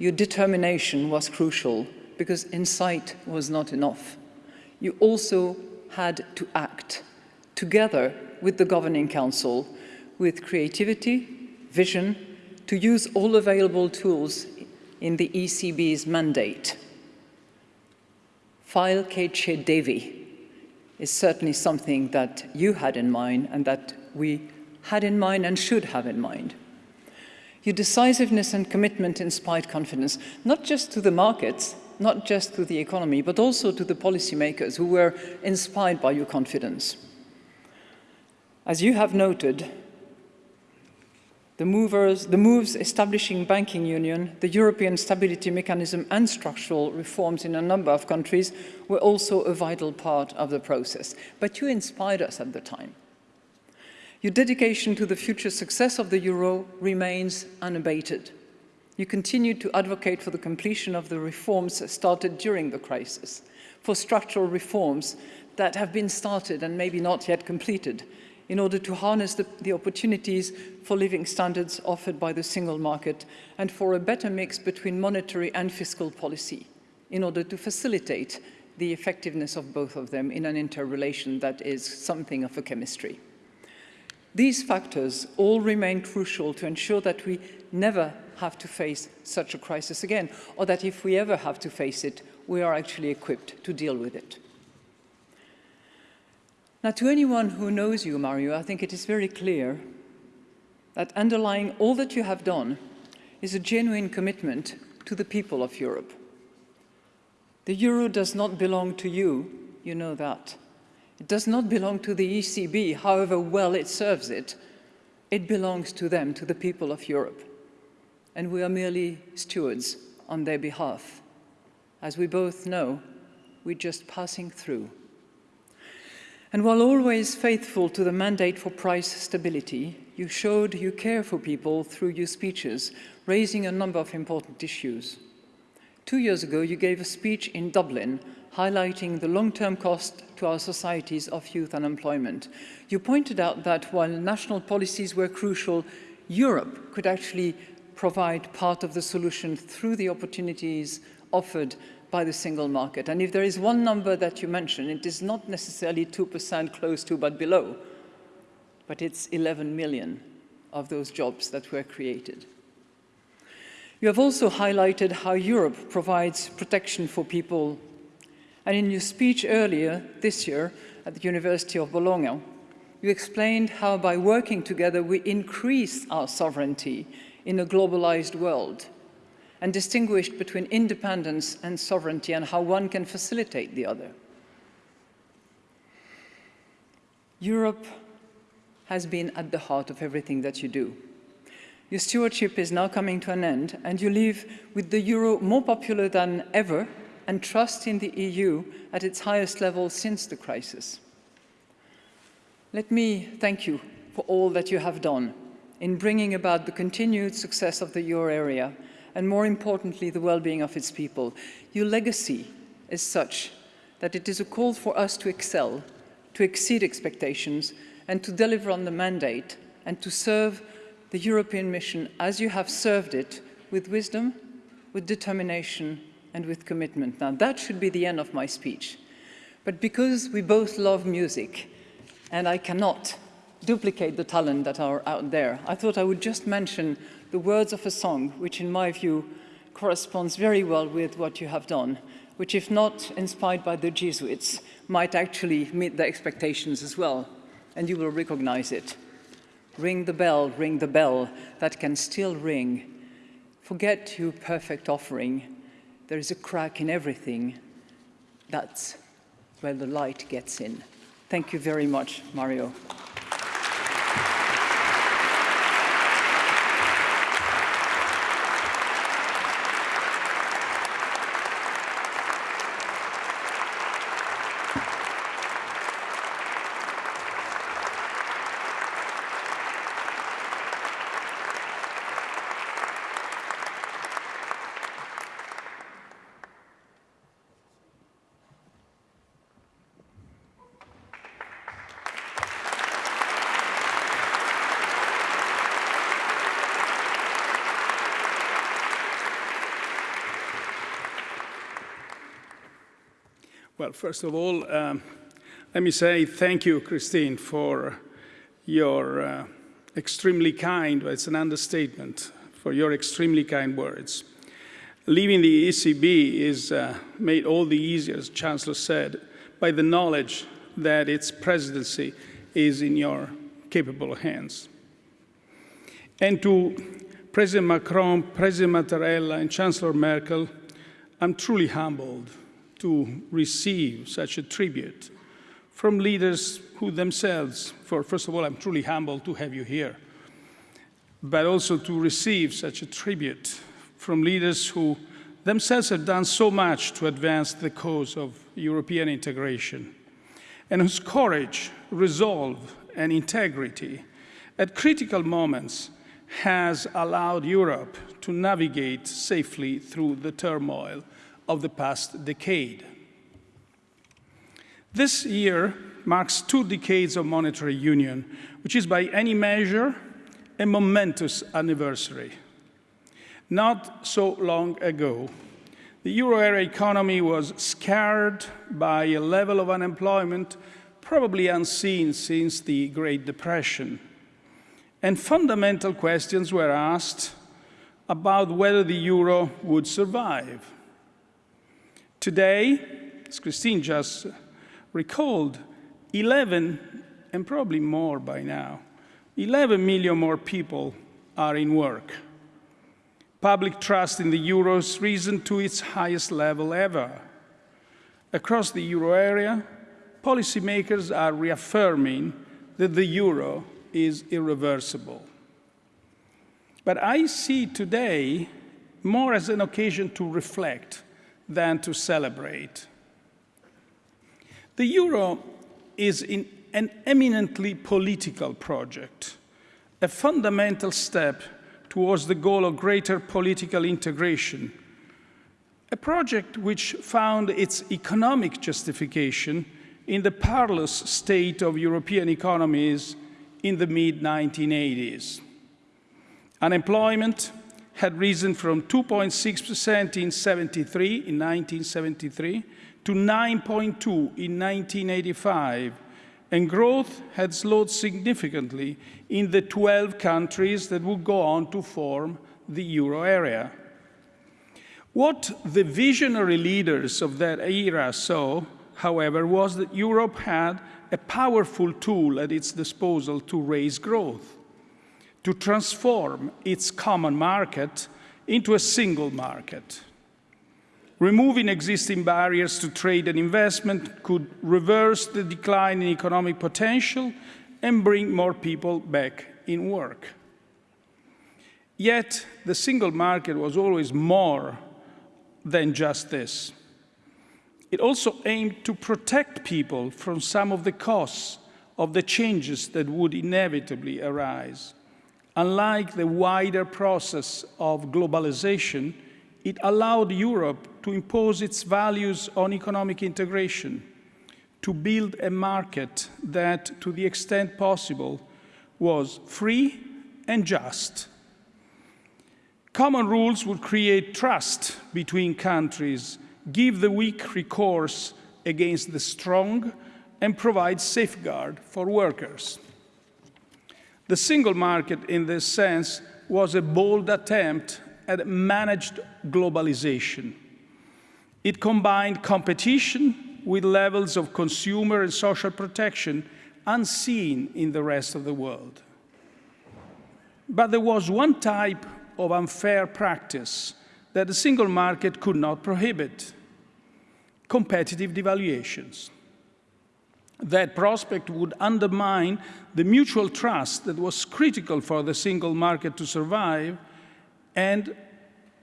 your determination was crucial because insight was not enough. You also had to act together with the Governing Council with creativity, vision, to use all available tools in the ECB's mandate. File K. Devi is certainly something that you had in mind and that we had in mind and should have in mind. Your decisiveness and commitment inspired confidence, not just to the markets, not just to the economy, but also to the policymakers who were inspired by your confidence. As you have noted, the, movers, the moves establishing banking union, the European stability mechanism and structural reforms in a number of countries were also a vital part of the process. But you inspired us at the time. Your dedication to the future success of the euro remains unabated. You continue to advocate for the completion of the reforms started during the crisis, for structural reforms that have been started and maybe not yet completed, in order to harness the, the, opportunities for living standards offered by the single market and for a better mix between monetary and fiscal policy in order to facilitate the effectiveness of both of them in an interrelation that is something of a chemistry. These factors all remain crucial to ensure that we never have to face such a crisis again, or that if we ever have to face it, we are actually equipped to deal with it. Now, to anyone who knows you, Mario, I think it is very clear that underlying all that you have done is a genuine commitment to the people of Europe. The euro does not belong to you, you know that. It does not belong to the ECB, however well it serves it. It belongs to them, to the people of Europe. And we are merely stewards on their behalf. As we both know, we're just passing through. And while always faithful to the mandate for price stability, you showed you care for people through your speeches, raising a number of important issues. Two years ago, you gave a speech in Dublin highlighting the long-term cost to our societies of youth unemployment. You pointed out that while national policies were crucial, Europe could actually provide part of the solution through the opportunities offered by the single market. And if there is one number that you mention, it is not necessarily 2% close to but below, but it's 11 million of those jobs that were created. You have also highlighted how Europe provides protection for people. And in your speech earlier this year at the University of Bologna, you explained how by working together we increase our sovereignty in a globalized world and distinguished between independence and sovereignty and how one can facilitate the other. Europe has been at the heart of everything that you do. Your stewardship is now coming to an end and you leave with the euro more popular than ever and trust in the EU at its highest level since the crisis. Let me thank you for all that you have done in bringing about the continued success of the euro area and more importantly, the well-being of its people. Your legacy is such that it is a call for us to excel, to exceed expectations, and to deliver on the mandate, and to serve the European mission as you have served it with wisdom, with determination, and with commitment. Now, that should be the end of my speech. But because we both love music, and I cannot duplicate the talent that are out there, I thought I would just mention the words of a song, which in my view corresponds very well with what you have done, which if not inspired by the Jesuits, might actually meet the expectations as well, and you will recognize it. Ring the bell, ring the bell that can still ring. Forget your perfect offering. There is a crack in everything. That's where the light gets in. Thank you very much, Mario. Well, first of all, um, let me say thank you, Christine, for your uh, extremely kind, it's an understatement, for your extremely kind words. Leaving the ECB is uh, made all the easier, as Chancellor said, by the knowledge that its presidency is in your capable hands. And to President Macron, President Mattarella, and Chancellor Merkel, I'm truly humbled to receive such a tribute from leaders who themselves, for first of all, I'm truly humbled to have you here, but also to receive such a tribute from leaders who themselves have done so much to advance the cause of European integration, and whose courage, resolve, and integrity at critical moments has allowed Europe to navigate safely through the turmoil of the past decade. This year marks two decades of monetary union, which is by any measure a momentous anniversary. Not so long ago, the euro area economy was scarred by a level of unemployment probably unseen since the Great Depression. And fundamental questions were asked about whether the euro would survive. Today, as Christine just recalled 11, and probably more by now, 11 million more people are in work. Public trust in the euro has risen to its highest level ever. Across the euro area, policymakers are reaffirming that the euro is irreversible. But I see today more as an occasion to reflect than to celebrate. The euro is an eminently political project, a fundamental step towards the goal of greater political integration, a project which found its economic justification in the parlous state of European economies in the mid-1980s. Unemployment had risen from 2.6% in 73, in 1973, to 9.2 in 1985, and growth had slowed significantly in the 12 countries that would go on to form the euro area. What the visionary leaders of that era saw, however, was that Europe had a powerful tool at its disposal to raise growth, to transform its common market into a single market. Removing existing barriers to trade and investment could reverse the decline in economic potential and bring more people back in work. Yet, the single market was always more than just this. It also aimed to protect people from some of the costs of the changes that would inevitably arise. Unlike the wider process of globalization, it allowed Europe to impose its values on economic integration, to build a market that, to the extent possible, was free and just. Common rules would create trust between countries, give the weak recourse against the strong, and provide safeguard for workers. The single market, in this sense, was a bold attempt at managed globalization. It combined competition with levels of consumer and social protection unseen in the rest of the world. But there was one type of unfair practice that the single market could not prohibit, competitive devaluations. That prospect would undermine the mutual trust that was critical for the single market to survive and,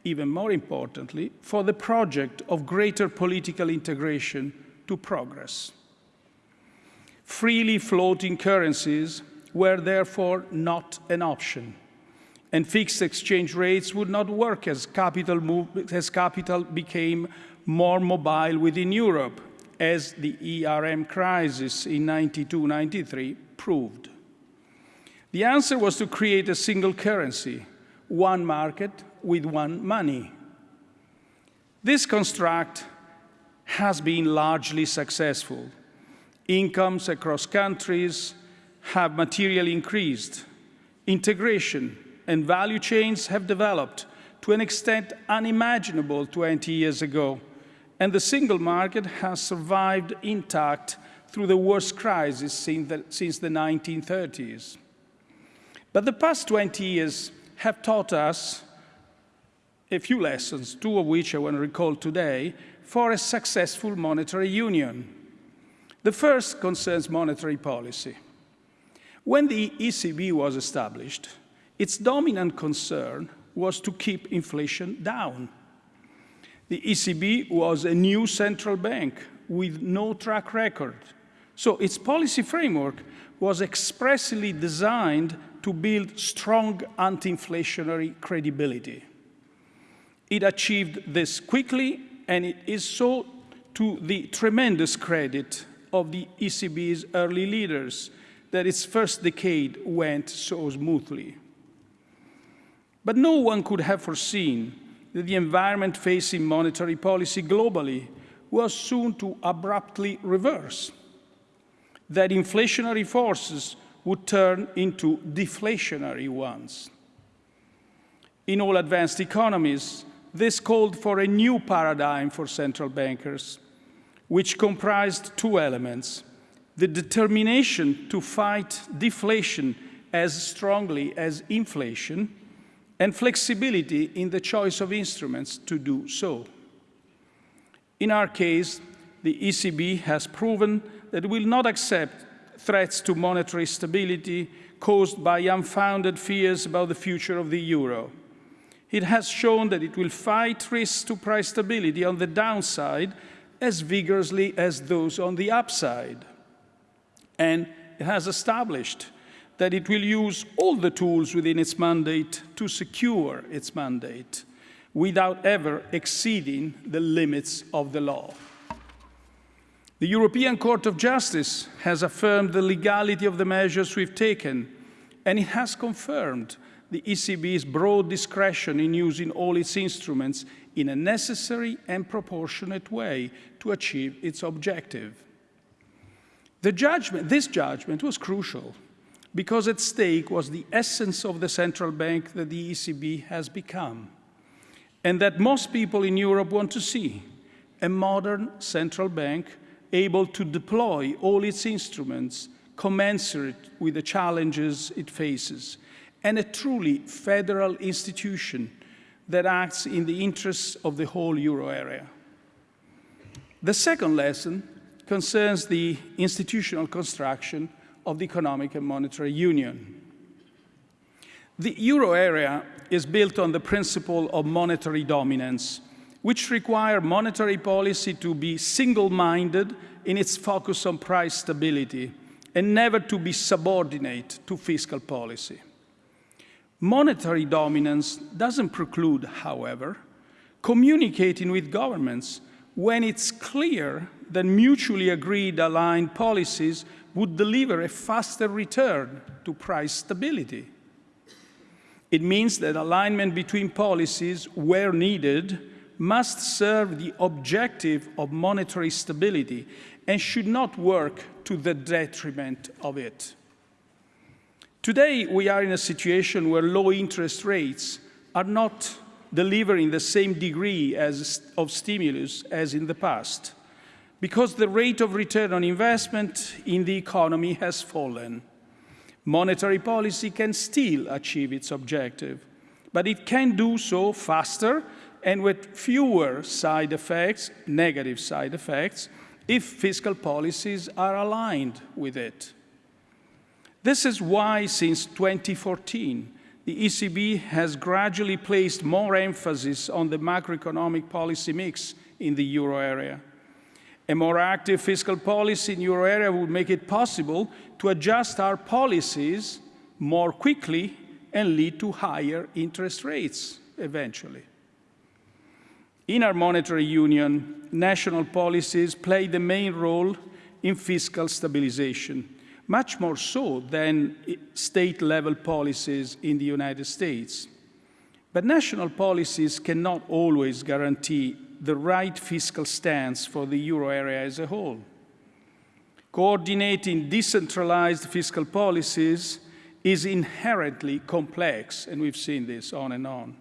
even more importantly, for the project of greater political integration to progress. Freely floating currencies were therefore not an option, and fixed exchange rates would not work as capital, as capital became more mobile within Europe, as the ERM crisis in 92-93 proved. The answer was to create a single currency, one market with one money. This construct has been largely successful. Incomes across countries have materially increased. Integration and value chains have developed to an extent unimaginable 20 years ago, and the single market has survived intact through the worst crisis since the, since the 1930s. But the past 20 years have taught us a few lessons, two of which I want to recall today, for a successful monetary union. The first concerns monetary policy. When the ECB was established, its dominant concern was to keep inflation down. The ECB was a new central bank with no track record. So its policy framework was expressly designed to build strong anti-inflationary credibility. It achieved this quickly, and it is so to the tremendous credit of the ECB's early leaders that its first decade went so smoothly. But no one could have foreseen that the environment facing monetary policy globally was soon to abruptly reverse, that inflationary forces would turn into deflationary ones. In all advanced economies, this called for a new paradigm for central bankers, which comprised two elements the determination to fight deflation as strongly as inflation, and flexibility in the choice of instruments to do so. In our case, the ECB has proven that it will not accept threats to monetary stability caused by unfounded fears about the future of the euro. It has shown that it will fight risks to price stability on the downside as vigorously as those on the upside. And it has established that it will use all the tools within its mandate to secure its mandate without ever exceeding the limits of the law. The European Court of Justice has affirmed the legality of the measures we've taken, and it has confirmed the ECB's broad discretion in using all its instruments in a necessary and proportionate way to achieve its objective. Judgment, this judgment was crucial because at stake was the essence of the central bank that the ECB has become and that most people in Europe want to see, a modern central bank able to deploy all its instruments commensurate with the challenges it faces, and a truly federal institution that acts in the interests of the whole euro area. The second lesson concerns the institutional construction of the Economic and Monetary Union. The euro area is built on the principle of monetary dominance, which require monetary policy to be single-minded in its focus on price stability and never to be subordinate to fiscal policy. Monetary dominance doesn't preclude, however, communicating with governments when it's clear that mutually agreed aligned policies would deliver a faster return to price stability. It means that alignment between policies, where needed, must serve the objective of monetary stability and should not work to the detriment of it. Today, we are in a situation where low interest rates are not delivering the same degree as, of stimulus as in the past because the rate of return on investment in the economy has fallen. Monetary policy can still achieve its objective, but it can do so faster and with fewer side effects, negative side effects, if fiscal policies are aligned with it. This is why, since 2014, the ECB has gradually placed more emphasis on the macroeconomic policy mix in the euro area. A more active fiscal policy in euro area would make it possible to adjust our policies more quickly and lead to higher interest rates eventually. In our monetary union, national policies play the main role in fiscal stabilization, much more so than state-level policies in the United States. But national policies cannot always guarantee the right fiscal stance for the euro area as a whole. Coordinating decentralized fiscal policies is inherently complex, and we've seen this on and on.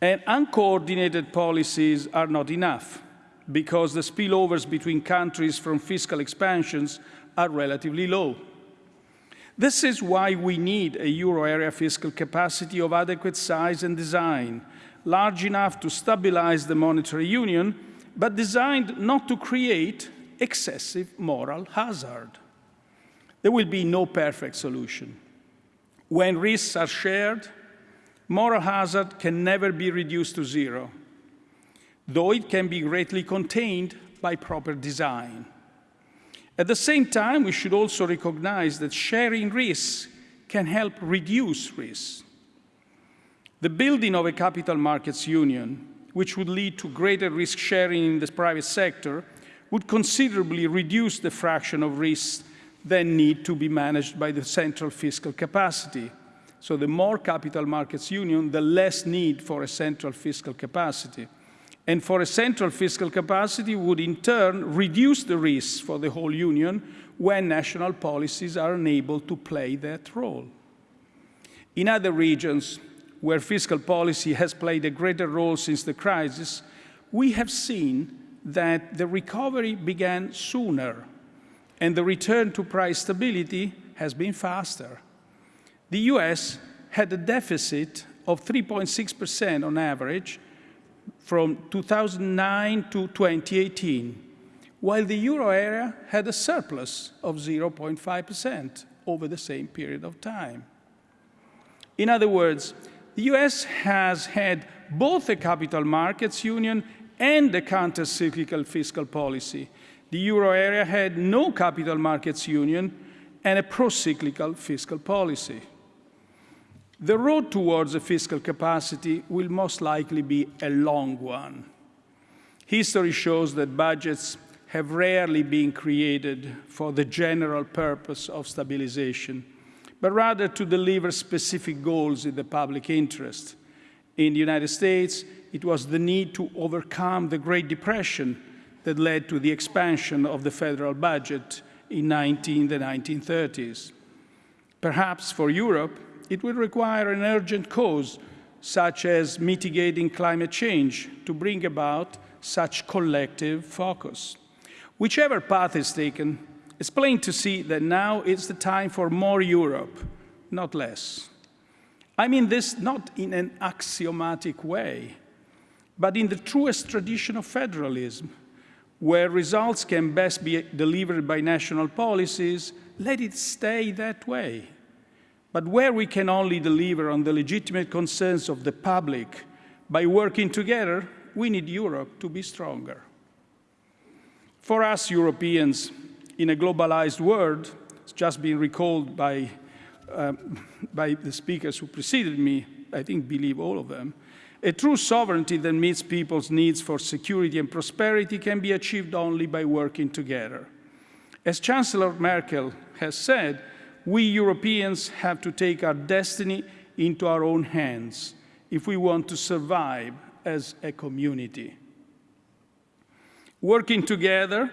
And uncoordinated policies are not enough because the spillovers between countries from fiscal expansions are relatively low. This is why we need a euro area fiscal capacity of adequate size and design, large enough to stabilize the monetary union, but designed not to create excessive moral hazard. There will be no perfect solution. When risks are shared, moral hazard can never be reduced to zero, though it can be greatly contained by proper design. At the same time, we should also recognize that sharing risks can help reduce risks. The building of a capital markets union, which would lead to greater risk sharing in the private sector, would considerably reduce the fraction of risks that need to be managed by the central fiscal capacity. So the more capital markets union, the less need for a central fiscal capacity and for a central fiscal capacity would in turn reduce the risks for the whole Union when national policies are unable to play that role. In other regions where fiscal policy has played a greater role since the crisis, we have seen that the recovery began sooner and the return to price stability has been faster. The US had a deficit of 3.6% on average from 2009 to 2018, while the euro area had a surplus of 0.5% over the same period of time. In other words, the US has had both a capital markets union and a counter-cyclical fiscal policy. The euro area had no capital markets union and a pro-cyclical fiscal policy. The road towards a fiscal capacity will most likely be a long one. History shows that budgets have rarely been created for the general purpose of stabilization, but rather to deliver specific goals in the public interest. In the United States, it was the need to overcome the Great Depression that led to the expansion of the federal budget in 19, the 1930s. Perhaps for Europe, it will require an urgent cause, such as mitigating climate change, to bring about such collective focus. Whichever path is taken, it's plain to see that now is the time for more Europe, not less. I mean this not in an axiomatic way, but in the truest tradition of federalism, where results can best be delivered by national policies, let it stay that way. But where we can only deliver on the legitimate concerns of the public by working together, we need Europe to be stronger. For us Europeans, in a globalized world, it's just been recalled by, um, by the speakers who preceded me, I think believe all of them, a true sovereignty that meets people's needs for security and prosperity can be achieved only by working together. As Chancellor Merkel has said, we Europeans have to take our destiny into our own hands if we want to survive as a community. Working together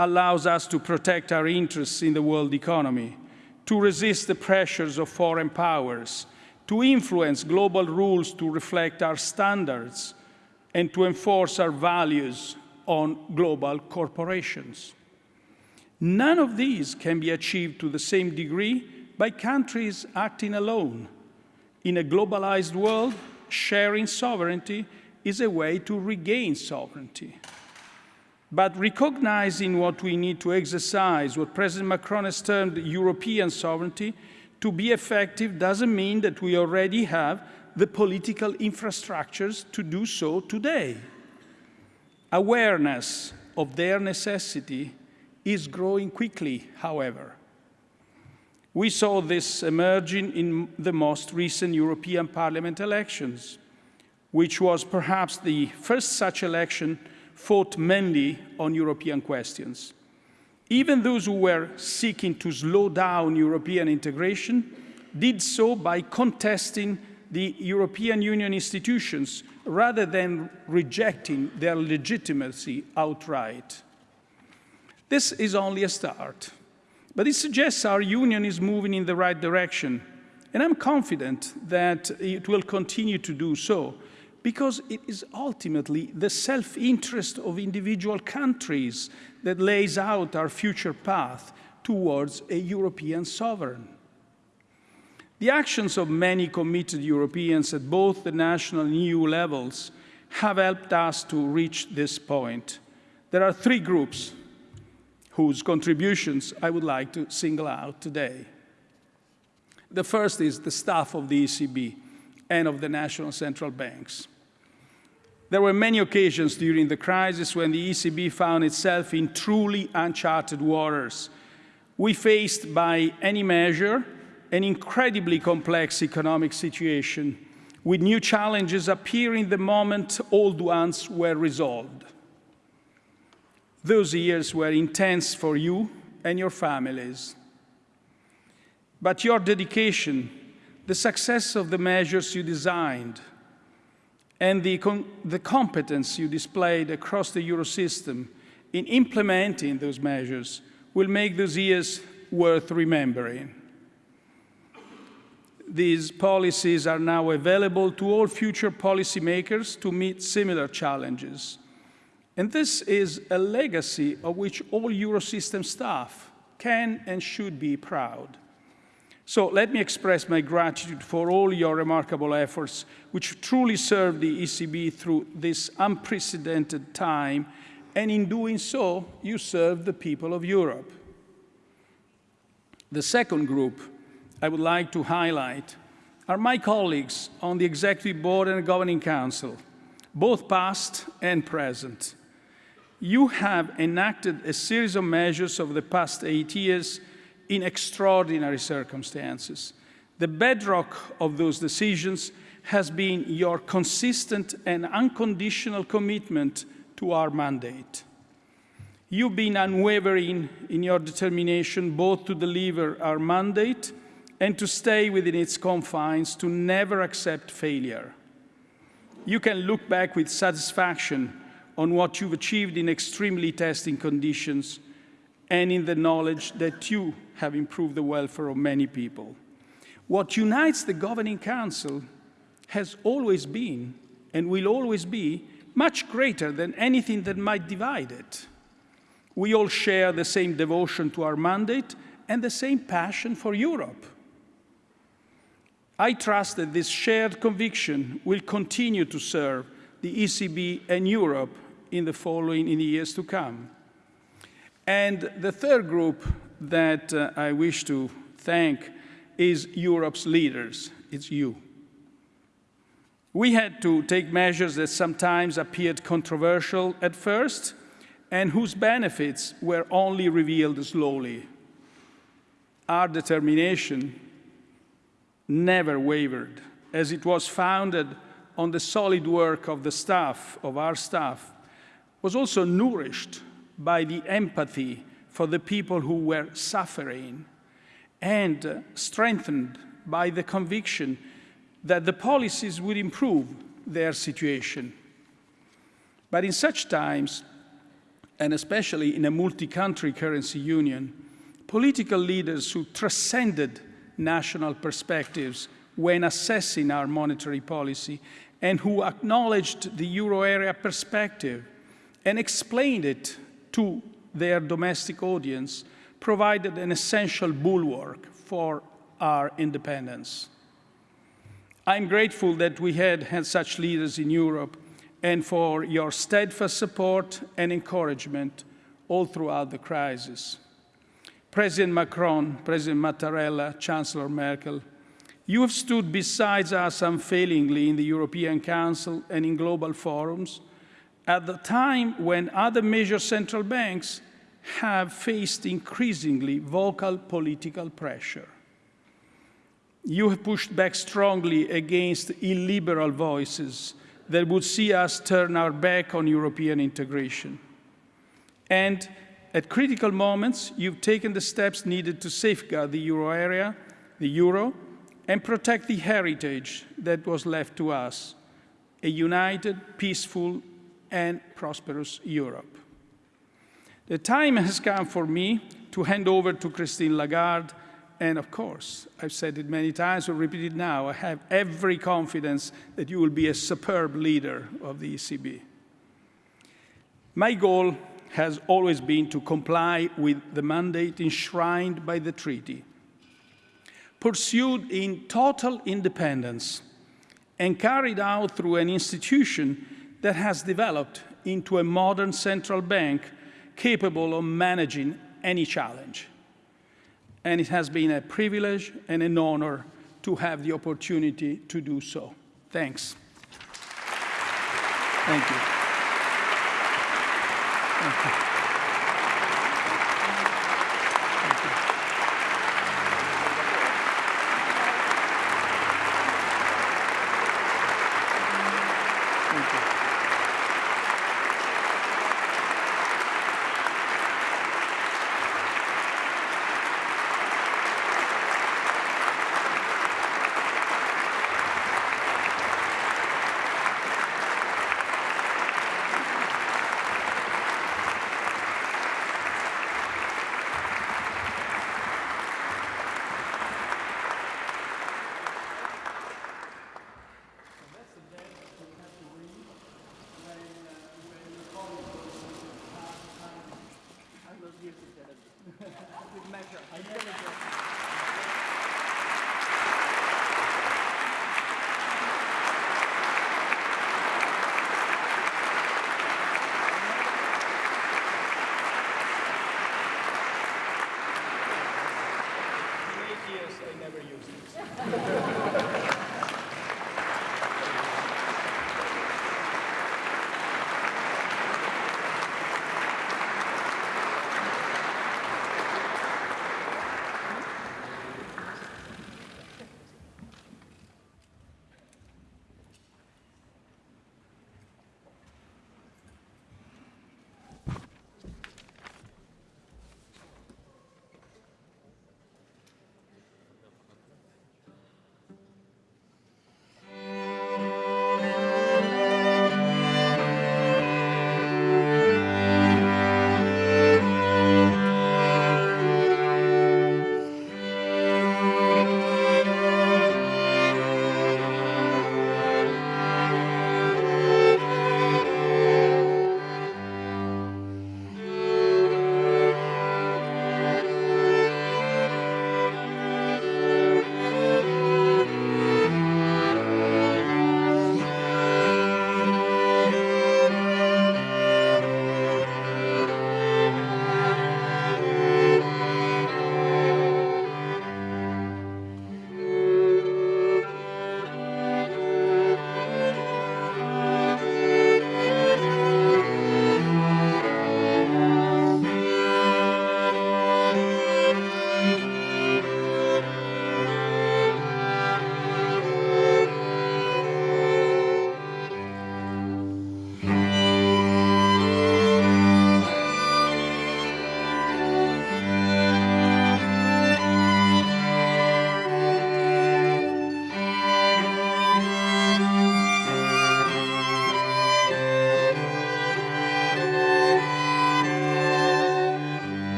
allows us to protect our interests in the world economy, to resist the pressures of foreign powers, to influence global rules to reflect our standards, and to enforce our values on global corporations. None of these can be achieved to the same degree by countries acting alone. In a globalized world, sharing sovereignty is a way to regain sovereignty. But recognizing what we need to exercise, what President Macron has termed European sovereignty, to be effective doesn't mean that we already have the political infrastructures to do so today. Awareness of their necessity is growing quickly, however. We saw this emerging in the most recent European Parliament elections, which was perhaps the first such election fought mainly on European questions. Even those who were seeking to slow down European integration did so by contesting the European Union institutions rather than rejecting their legitimacy outright. This is only a start, but it suggests our union is moving in the right direction, and I'm confident that it will continue to do so, because it is ultimately the self-interest of individual countries that lays out our future path towards a European sovereign. The actions of many committed Europeans at both the national and EU levels have helped us to reach this point. There are three groups whose contributions I would like to single out today. The first is the staff of the ECB and of the national central banks. There were many occasions during the crisis when the ECB found itself in truly uncharted waters. We faced, by any measure, an incredibly complex economic situation, with new challenges appearing the moment old ones were resolved. Those years were intense for you and your families. But your dedication, the success of the measures you designed, and the, the competence you displayed across the Eurosystem in implementing those measures will make those years worth remembering. These policies are now available to all future policymakers to meet similar challenges. And this is a legacy of which all Eurosystem staff can and should be proud. So let me express my gratitude for all your remarkable efforts, which truly served the ECB through this unprecedented time, and in doing so, you served the people of Europe. The second group I would like to highlight are my colleagues on the Executive Board and Governing Council, both past and present. You have enacted a series of measures over the past eight years in extraordinary circumstances. The bedrock of those decisions has been your consistent and unconditional commitment to our mandate. You've been unwavering in your determination both to deliver our mandate and to stay within its confines, to never accept failure. You can look back with satisfaction on what you've achieved in extremely testing conditions and in the knowledge that you have improved the welfare of many people. What unites the Governing Council has always been and will always be much greater than anything that might divide it. We all share the same devotion to our mandate and the same passion for Europe. I trust that this shared conviction will continue to serve the ECB and Europe in the following in the years to come. And the third group that uh, I wish to thank is Europe's leaders. It's you. We had to take measures that sometimes appeared controversial at first and whose benefits were only revealed slowly. Our determination never wavered, as it was founded on the solid work of the staff, of our staff, was also nourished by the empathy for the people who were suffering and strengthened by the conviction that the policies would improve their situation. But in such times, and especially in a multi-country currency union, political leaders who transcended national perspectives when assessing our monetary policy and who acknowledged the euro area perspective and explained it to their domestic audience provided an essential bulwark for our independence. I'm grateful that we had had such leaders in Europe and for your steadfast support and encouragement all throughout the crisis. President Macron, President Mattarella, Chancellor Merkel, you have stood beside us unfailingly in the European Council and in global forums at the time when other major central banks have faced increasingly vocal political pressure. You have pushed back strongly against illiberal voices that would see us turn our back on European integration. And at critical moments, you've taken the steps needed to safeguard the euro area, the euro, and protect the heritage that was left to us, a united, peaceful, and prosperous Europe. The time has come for me to hand over to Christine Lagarde and of course, I've said it many times, I'll repeat it now, I have every confidence that you will be a superb leader of the ECB. My goal has always been to comply with the mandate enshrined by the treaty, pursued in total independence and carried out through an institution that has developed into a modern central bank capable of managing any challenge and it has been a privilege and an honor to have the opportunity to do so. Thanks. Thank you. Thank you.